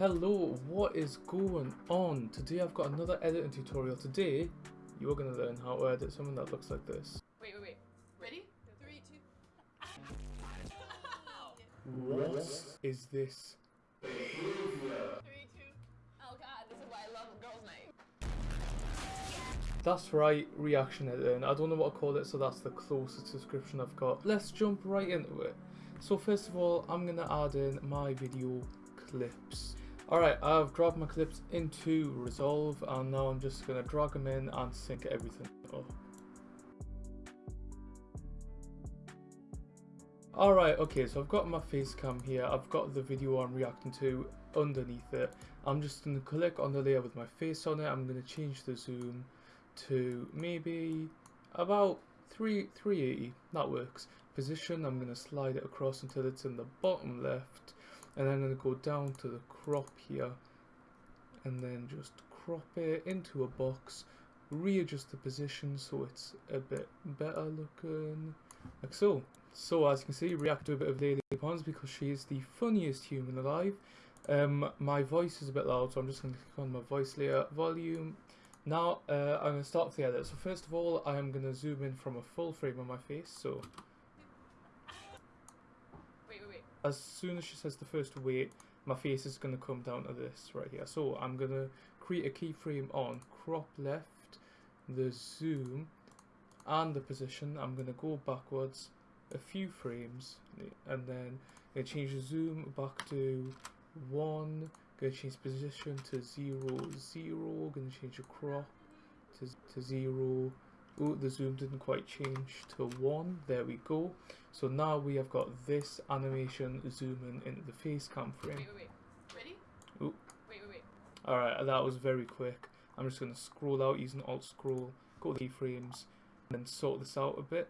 Hello, what is going on? Today I've got another editing tutorial. Today, you're going to learn how to edit something that looks like this. Wait, wait, wait. Ready? Three, two. What is this? Three. Oh god, this is why I love girls' night. That's right, reaction editing. I don't know what to call it, so that's the closest description I've got. Let's jump right into it. So first of all, I'm going to add in my video clips. Alright, I've dropped my clips into Resolve and now I'm just going to drag them in and sync everything up. Alright, okay, so I've got my face cam here, I've got the video I'm reacting to underneath it. I'm just going to click on the layer with my face on it, I'm going to change the zoom to maybe about 3, 380, that works. Position, I'm going to slide it across until it's in the bottom left and I'm going to go down to the crop here. And then just crop it into a box. Readjust the position so it's a bit better looking. Like so. So as you can see react to a bit of Lele Pons because she is the funniest human alive. Um my voice is a bit loud so I'm just going to click on my voice layer volume. Now uh, I'm going to start with the edit. So first of all I am going to zoom in from a full frame on my face. So as soon as she says the first wait, my face is going to come down to this right here. So I'm going to create a keyframe on crop left, the zoom, and the position. I'm going to go backwards a few frames, and then going to change the zoom back to 1, going to change position to 0, 0, going to change the crop to, to 0, Oh, the zoom didn't quite change to 1. There we go. So now we have got this animation zooming into the face cam frame. Wait, wait, wait. Ready? Ooh. Wait, wait, wait. Alright, that was very quick. I'm just going to scroll out using Alt Scroll, go to the keyframes, and then sort this out a bit.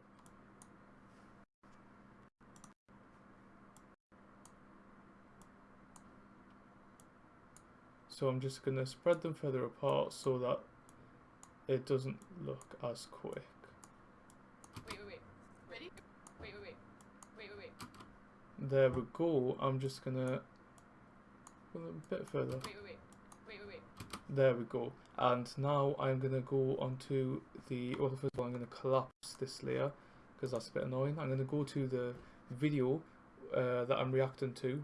So I'm just going to spread them further apart so that it doesn't look as quick. Wait, wait, wait. Ready? Wait, wait, wait. Wait, wait, wait. There we go. I'm just gonna go a bit further. Wait, wait, wait. Wait, wait, wait. There we go. And now I'm gonna go onto the. Well, first of all, I'm gonna collapse this layer because that's a bit annoying. I'm gonna go to the video uh, that I'm reacting to,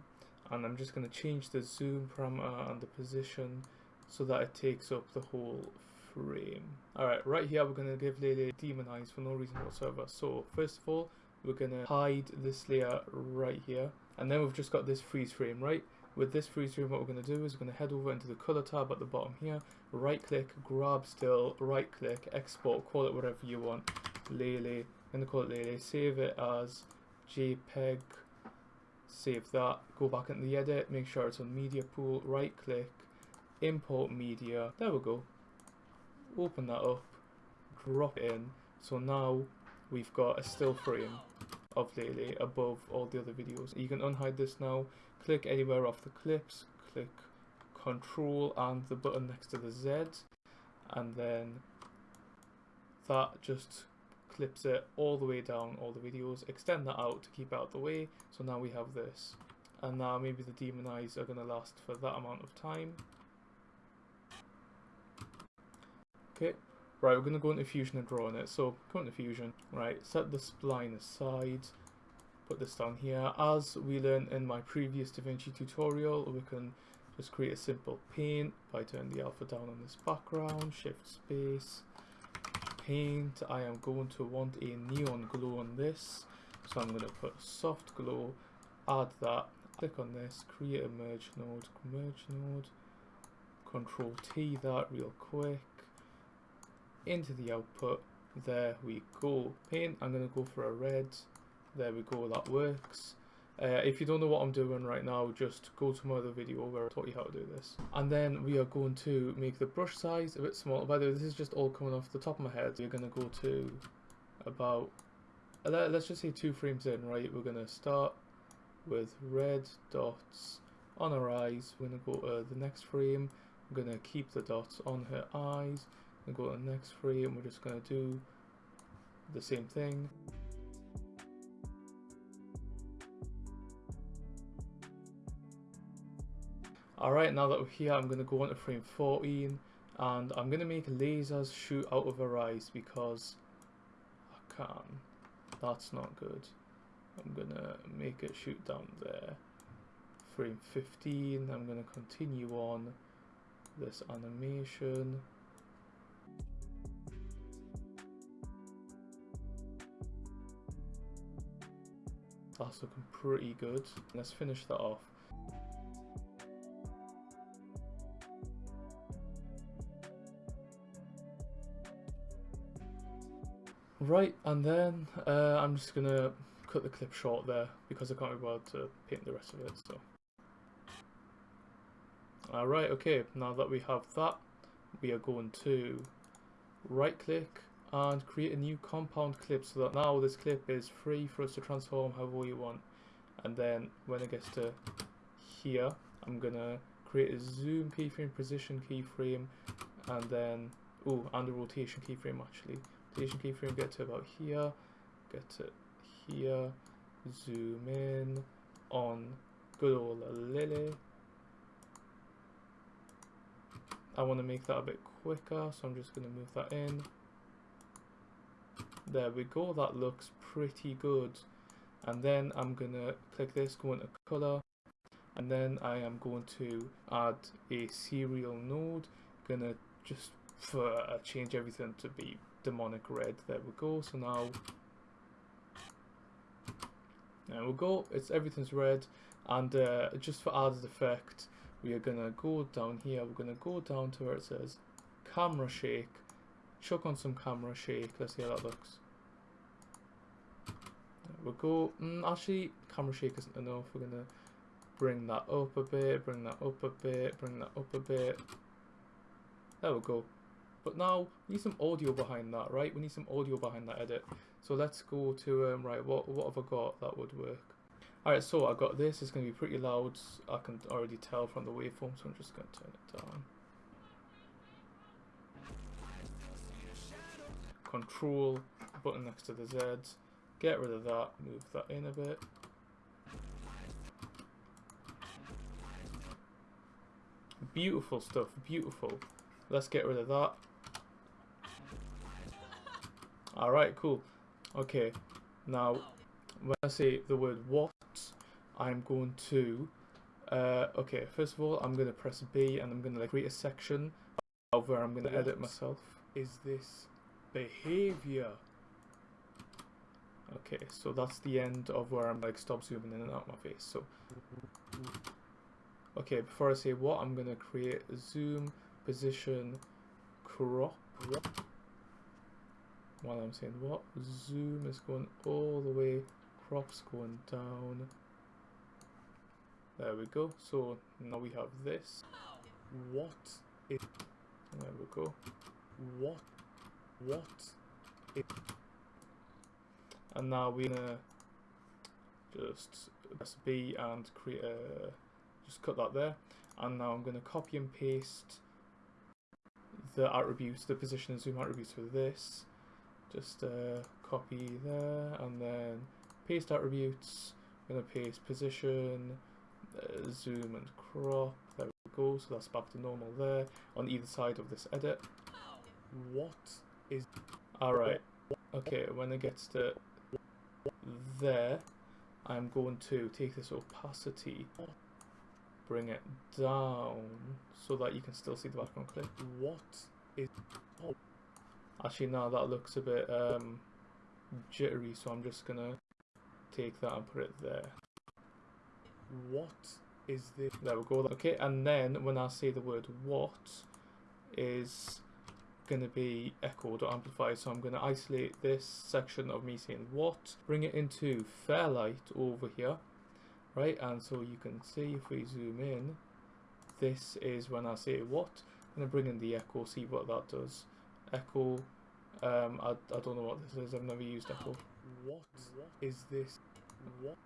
and I'm just gonna change the zoom parameter and the position so that it takes up the whole frame. Alright, right here we're going to give Lele demon eyes for no reason whatsoever. So first of all, we're going to hide this layer right here. And then we've just got this freeze frame, right? With this freeze frame, what we're going to do is we're going to head over into the color tab at the bottom here. Right click, grab still, right click, export, call it whatever you want. Lele, I'm going to call it Lele. Save it as JPEG. Save that. Go back into the edit. Make sure it's on media pool. Right click, import media. There we go open that up, drop it in. So now we've got a still frame of Lele above all the other videos. You can unhide this now, click anywhere off the clips, click control and the button next to the Z and then that just clips it all the way down all the videos. Extend that out to keep out the way. So now we have this. And now maybe the demon eyes are going to last for that amount of time Okay, right, we're going to go into Fusion and draw on it. So, go into Fusion, right, set the spline aside, put this down here. As we learned in my previous DaVinci tutorial, we can just create a simple paint by turning the alpha down on this background, shift space, paint. I am going to want a neon glow on this, so I'm going to put soft glow, add that, click on this, create a merge node, merge node, control T that real quick, into the output. There we go. Paint I'm gonna go for a red. There we go that works. Uh, if you don't know what I'm doing right now just go to my other video where I taught you how to do this. And then we are going to make the brush size a bit smaller. By the way this is just all coming off the top of my head. You're gonna go to about uh, let's just say two frames in right? We're gonna start with red dots on her eyes. We're gonna go to the next frame. We're gonna keep the dots on her eyes and go to the next frame and we're just going to do the same thing Alright, now that we're here, I'm going to go on to frame 14 and I'm going to make lasers shoot out of her eyes because I can. That's not good. I'm going to make it shoot down there. Frame 15, I'm going to continue on this animation. That's looking pretty good. Let's finish that off. Right, and then uh, I'm just gonna cut the clip short there because I can't be bothered to paint the rest of it. So, alright, okay. Now that we have that, we are going to right click and create a new compound clip so that now this clip is free for us to transform however we want. And then when it gets to here, I'm gonna create a zoom keyframe, position keyframe, and then oh, and a rotation keyframe actually rotation keyframe, get to about here, get to here, zoom in on good old Lily. I want to make that a bit quicker, so I'm just going to move that in. There we go, that looks pretty good. And then I'm to click this, go into color, and then I am going to add a serial node, gonna just for uh, change everything to be demonic red. There we go. So now, there we go. It's everything's red, and uh, just for added effect, we are gonna go down here. We're gonna go down to where it says camera shake. Chuck on some camera shake. Let's see how that looks. There we go. Mm, actually, camera shake isn't enough. We're gonna bring that up a bit. Bring that up a bit. Bring that up a bit. There we go. But now we need some audio behind that, right? We need some audio behind that edit. So let's go to, um, right, what, what have I got that would work? Alright, so I got this. It's going to be pretty loud. I can already tell from the waveform, so I'm just going to turn it down. Control, button next to the Z. Get rid of that, move that in a bit. Beautiful stuff, beautiful. Let's get rid of that. Alright, cool. Okay, now when I say the word what, I'm going to, uh, okay, first of all, I'm going to press B and I'm going to create a section of where I'm going to edit myself. Is this behavior? Okay, so that's the end of where I'm like stop zooming in and out my face. So, okay, before I say what, I'm to create zoom, position, crop. While I'm saying what zoom is going all the way crops going down. There we go. So now we have this. What is there we go. What what and now we're gonna just press B and create a just cut that there. And now I'm gonna copy and paste the attributes the position and zoom attributes for this. Just uh, copy there and then paste attributes. I'm to paste position uh, zoom and crop. There we go. So that's back to normal there on either side of this edit. What is alright okay when it gets to there I'm going to take this opacity bring it down so that you can still see the background clip what is oh Actually, now that looks a bit um, jittery, so I'm just gonna take that and put it there. What is this? There we go. Okay, and then when I say the word what is gonna be echoed or amplified, so I'm gonna isolate this section of me saying what, bring it into Fairlight over here, right? And so you can see if we zoom in, this is when I say what. I'm gonna bring in the echo, see what that does. Echo um I, I don't know what this is I've never used echo. What? Is this? What?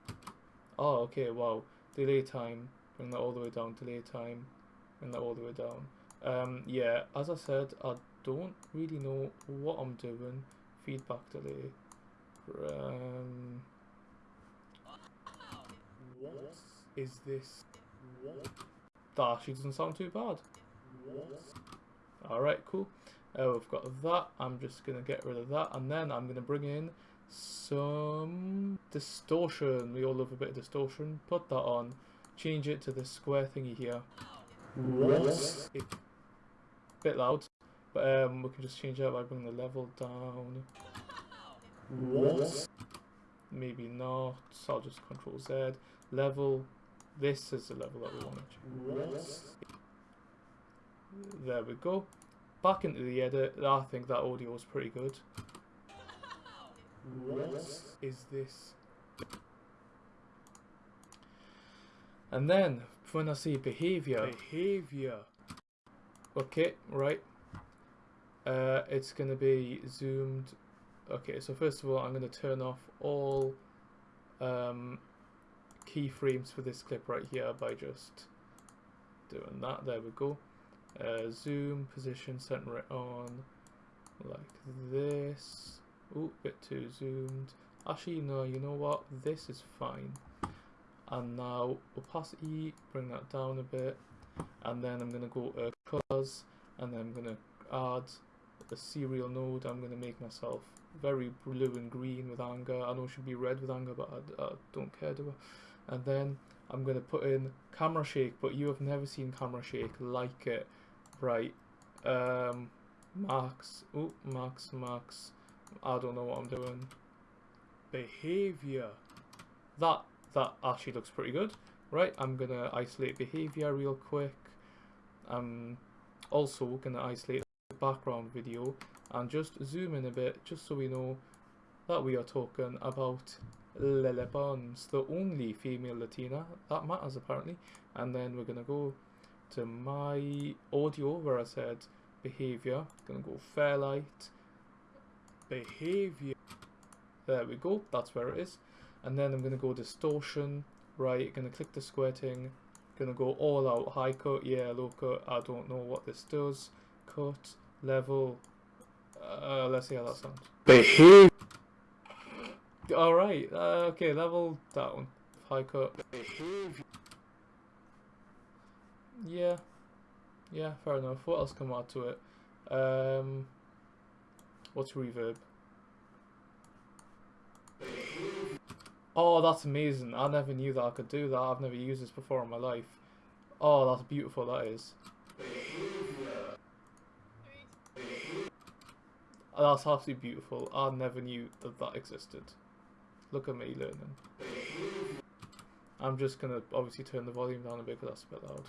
Oh okay wow. Delay time. Bring that all the way down delay time. Bring that all the way down. Um yeah as I said I don't really know what I'm doing feedback delay um what is this what that actually doesn't sound too bad. Alright, cool. Uh, we've got that. I'm just going to get rid of that. And then I'm going to bring in some distortion. We all love a bit of distortion. Put that on. Change it to the square thingy here. It, bit loud. But um, we can just change that by bringing the level down. Maybe not. So I'll just control Z. Level. This is the level that we want. to change. There we go. Back into the edit. I think that audio is pretty good. Is this? And then when I see behavior, behavior. Okay, right. Uh, it's gonna be zoomed. Okay, so first of all, I'm gonna turn off all um, keyframes for this clip right here by just doing that. There we go. Uh, zoom, position, center it on like this. Ooh, bit too zoomed. Actually, no, you know what? This is fine. And now opacity, bring that down a bit. And then I'm going to go uh, colors, and then I'm going to add a serial node. I'm going to make myself very blue and green with anger. I know it should be red with anger, but I, I don't care, do I? And then I'm going to put in camera shake, but you have never seen camera shake like it. Right. Um, max. Oh, max, max. I don't know what I'm doing. Behavior. That that actually looks pretty good. Right, I'm gonna isolate behavior real quick. I'm also gonna isolate the background video and just zoom in a bit just so we know that we are talking about Lele Pons, the only female Latina that matters apparently. And then we're gonna go to my audio where I said behavior. Gonna go Fairlight behavior. There we go, that's where it is. And then I'm to go distortion, right, to click the squirting, to go all out, high cut, yeah, low cut, I don't know what this does, cut, level, uh, let's see how that sounds. Behavior. Alright, uh, okay, level that down, high cut, Behavior. yeah, yeah, fair enough. What else can add to it? Um, what's reverb? Oh, that's amazing. I never knew that I could do that. I've never used this before in my life. Oh, that's beautiful, that is. That's absolutely beautiful. I never knew that that existed. Look at me learning. I'm just gonna obviously turn the volume down a bit because that's a bit loud.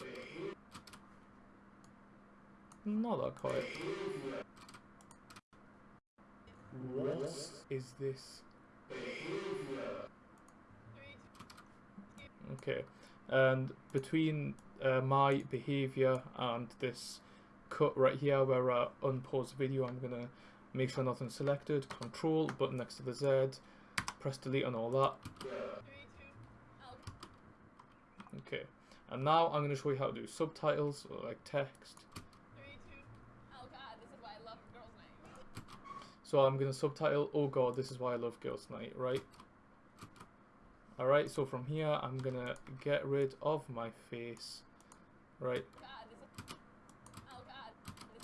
Not that quiet. What is this? Okay, and between uh, my behavior and this cut right here where I unpause the video, I'm gonna make sure nothing's selected, control, button next to the Z, press delete and all that. Okay, and now I'm gonna show you how to do subtitles, or like text. So I'm gonna subtitle, oh god, this is why I love girls' night, right? Alright, so from here I'm gonna get rid of my face, right? God, this is. Oh god. This...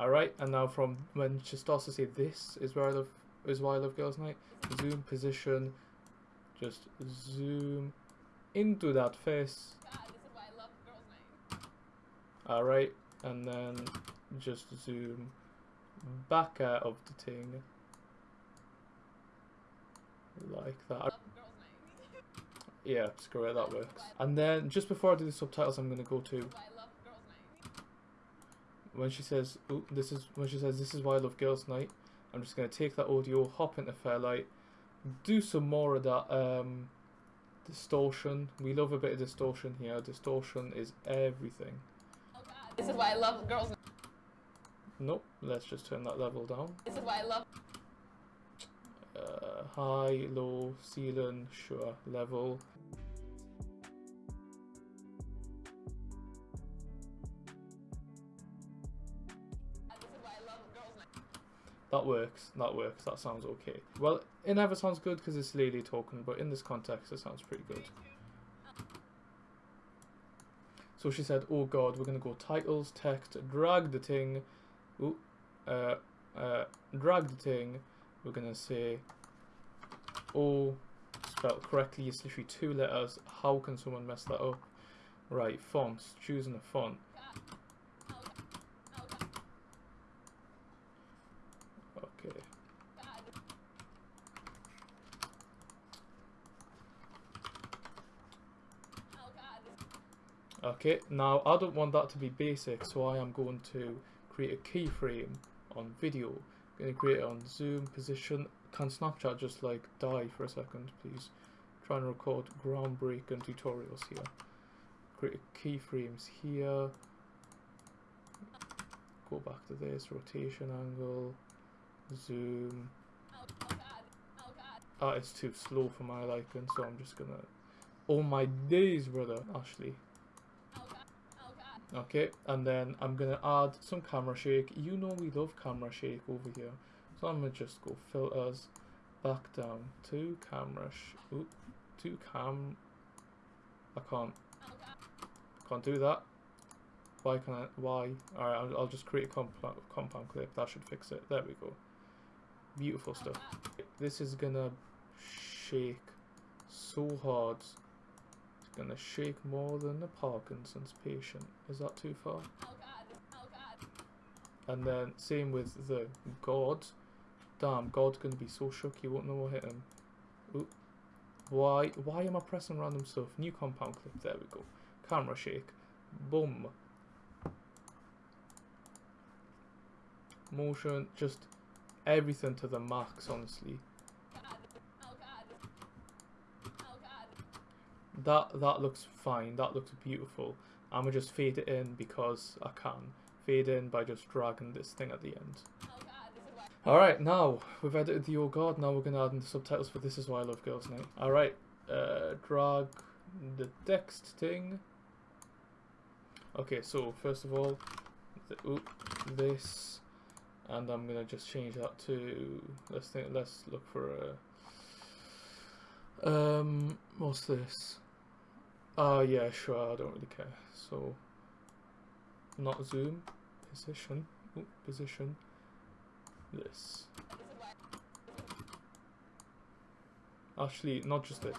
Alright, and now from when she starts to say this is where I love is why I love girls' night, zoom position, just zoom into that face. God, this is why I love girls' night. Alright, and then just zoom back out of the thing. Like that. Love girls' night. Yeah, screw it, that works. And then just before I do the subtitles, I'm gonna go to This is why I love girls' night. When she says, "Ooh, this is when she says this is why I love girls' night." I'm just gonna take that audio, hop into Fairlight, do some more of that um, distortion. We love a bit of distortion here. Distortion is everything. Oh god. This is why I love girls' Nope, let's just turn that level down. This is why I love. Uh, high, low, ceiling, sure, level. That works. That works. That sounds okay. Well, it never sounds good because it's Lily talking, but in this context, it sounds pretty good. So she said, "Oh God, we're gonna go titles, text, drag the thing, ooh, uh, uh, drag the thing. We're gonna say, oh, spelled correctly. It's literally two letters. How can someone mess that up? Right, fonts. Choosing a font. Okay. Okay, now I don't want that to be basic, so I am going to create a keyframe on video. I'm going to create it on zoom position. Can Snapchat just like die for a second, please? Trying to record groundbreaking tutorials here. Create keyframes here. Go back to this rotation angle. Zoom. Ah, it's too slow for my liking, so I'm just gonna. Oh my days, brother, Ashley. Okay, and then I'm gonna add some camera shake. You know we love camera shake over here. So I'm gonna just go filters, back down to camera, sh oop, to cam. I can't, can't do that. Why can't I, why? Alright, I'll, I'll just create a compound, compound clip. That should fix it. There we go. Beautiful stuff. This is gonna shake so hard gonna shake more than a Parkinson's patient. Is that too far? Oh, oh, and then same with the God. Damn, God's gonna be so shook he won't know what hit him. Oop. Why why am I pressing random stuff? New compound clip, there we go. Camera shake. Boom. Motion, just everything to the max, honestly. That that looks fine that looks beautiful. I'm gonna just fade it in because I can. Fade in by just dragging this thing at the end. Alright now we've edited the old god now we're gonna add in the subtitles for this is why I love girls night. Alright uh, drag the text thing. Okay so first of all the, oop, this. And I'm gonna just change that to let's think let's look for a um what's this Oh yeah, sure, I don't really care. So, not zoom, position, Ooh, position, this. Actually, not just this.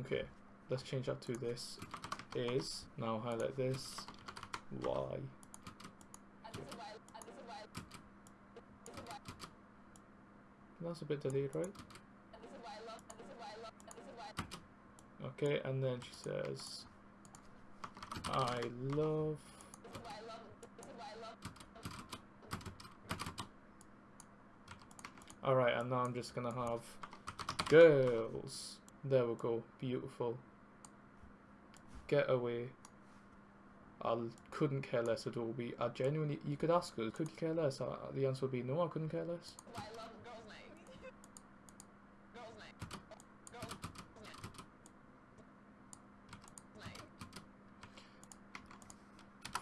Okay, let's change that to this is, now highlight this, Y. That's a bit delayed, right? Okay, and then she says, I love Alright, and now I'm just gonna have girls. There we go. Beautiful. Get away. I couldn't care less, Adobe. I genuinely, you could ask her, could you care less? Uh, the answer would be no, I couldn't care less.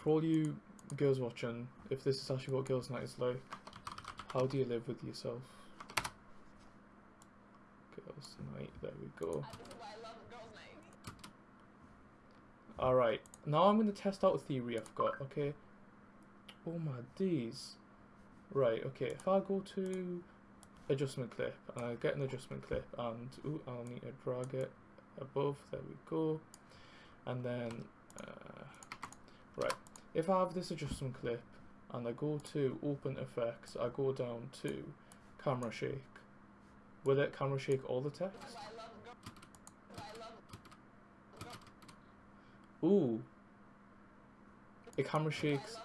For all you girls watching, if this is actually what girls' night is like, how do you live with yourself? Girls' night, there we go. Alright, now I'm going to test out a theory I've got, okay? Oh my days. Right, okay, if I go to adjustment clip, and I get an adjustment clip, and ooh, I'll need to drag it above, there we go. And then, uh, if I have this adjustment clip and I go to open effects, I go down to camera shake. Will it camera shake all the text? Ooh. It camera shakes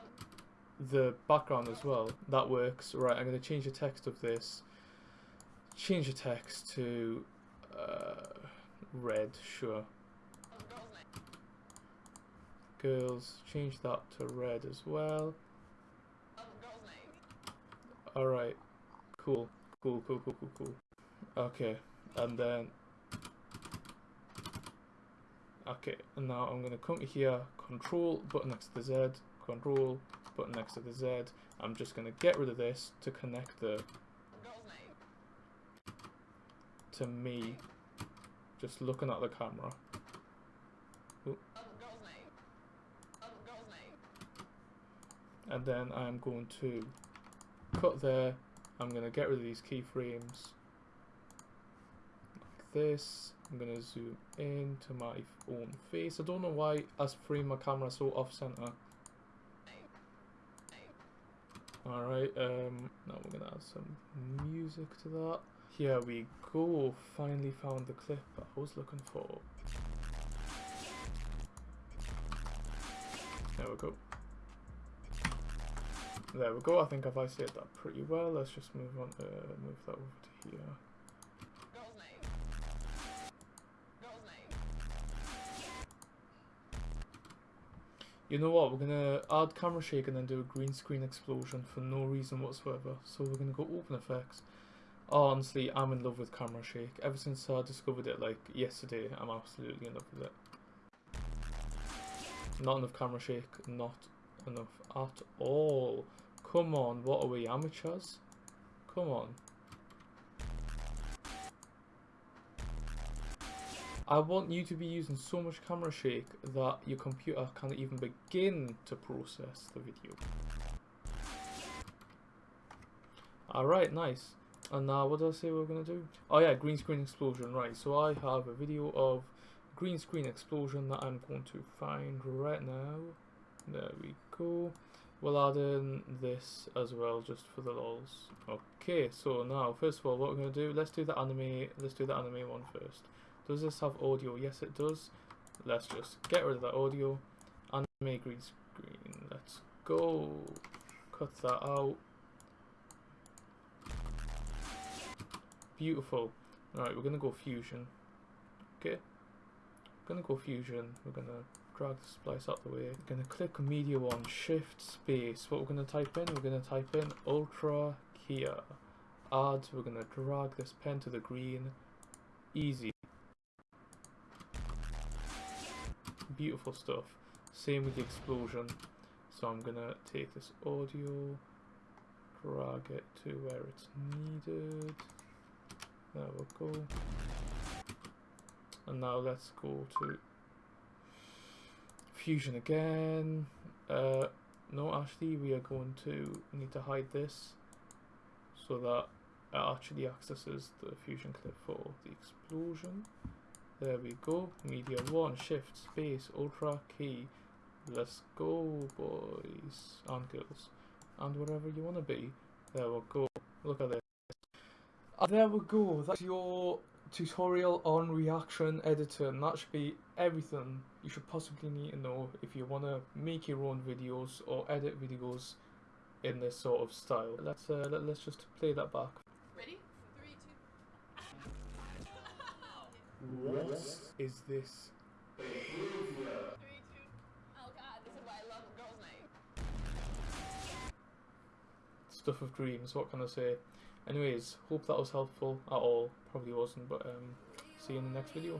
the background as well. That works. Right, I'm going to change the text of this. Change the text to uh, red, sure girls, change that to red as well. Alright, cool, cool, cool, cool, cool, cool. Okay, and then, okay, and now I'm going to come here, control, button next to the Z, control, button next to the Z. I'm just going to get rid of this to connect the, to me, just looking at the camera. And then I'm going to cut there. I'm going to get rid of these keyframes like this. I'm going to zoom into my own face. I don't know why I frame my camera so off center. Alright, um, now we're going to add some music to that. Here we go, finally found the clip I was looking for. There we go. There we go, I think I've isolated that pretty well. Let's just move on to move that over to here. You know what, we're gonna add camera shake and then do a green screen explosion for no reason whatsoever. So we're gonna go open effects. Honestly, I'm in love with camera shake. Ever since I discovered it like yesterday, I'm absolutely in love with it. Not enough camera shake, not enough at all. Come on, what are we, amateurs? Come on. I want you to be using so much camera shake that your computer can't even begin to process the video. Alright, nice. And now what did I say we are going to do? Oh yeah, green screen explosion, right. So I have a video of green screen explosion that I'm going to find right now. There we go. We'll add in this as well just for the lols. Okay, so now first of all what we're going to do, let's do the anime, let's do the anime one first. Does this have audio? Yes it does. Let's just get rid of that audio. Anime green screen, let's go. Cut that out. Beautiful. Alright, we're gonna go fusion. Okay. We're gonna go fusion. We're gonna drag the splice out the way. We're gonna click media one, shift space. What we're gonna type in? We're gonna type in Ultra Keyer. Add, we're gonna drag this pen to the green. Easy. Beautiful stuff. Same with the explosion. So I'm gonna take this audio, drag it to where it's needed. There we go. And now let's go to fusion again. Uh, no, actually, we are going to need to hide this so that it actually accesses the fusion clip for the explosion. There we go. Media 1, shift, space, ultra, key. Let's go, boys and girls. And whatever you want to be. There we go. Look at this. And there we go. That's your tutorial on reaction editing. That should be everything you should possibly need to know if you want to make your own videos or edit videos in this sort of style. Let's uh, let, let's just play that back. Ready? Three, two. What is this? Three, two. Oh god, this is why I love girl's name. Stuff of dreams. What can I say? Anyways, hope that was helpful at all. Probably wasn't, but um, see you in the next video.